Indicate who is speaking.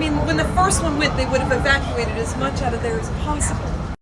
Speaker 1: mean, when the first one went, they would have evacuated as much out of there as possible.